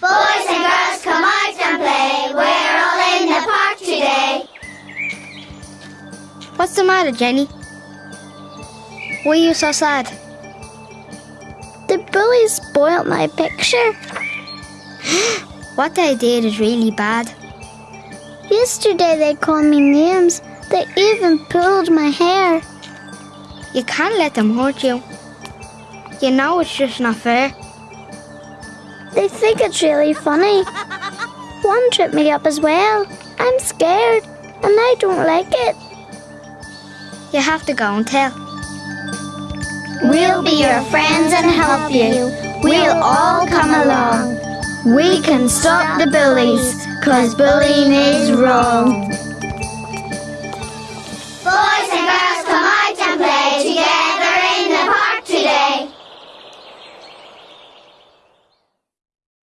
Boys and girls, come out and play. We're all in the park today. What's the matter, Jenny? Why are you so sad? The bullies spoilt my picture. What they did is really bad. Yesterday they called me names. They even pulled my hair. You can't let them hurt you. You know it's just not fair. They think it's really funny. One tripped me up as well. I'm scared and I don't like it. You have to go and tell. We'll be your friends and help you. We'll all come along. We can stop the bullies, cause bullying is wrong.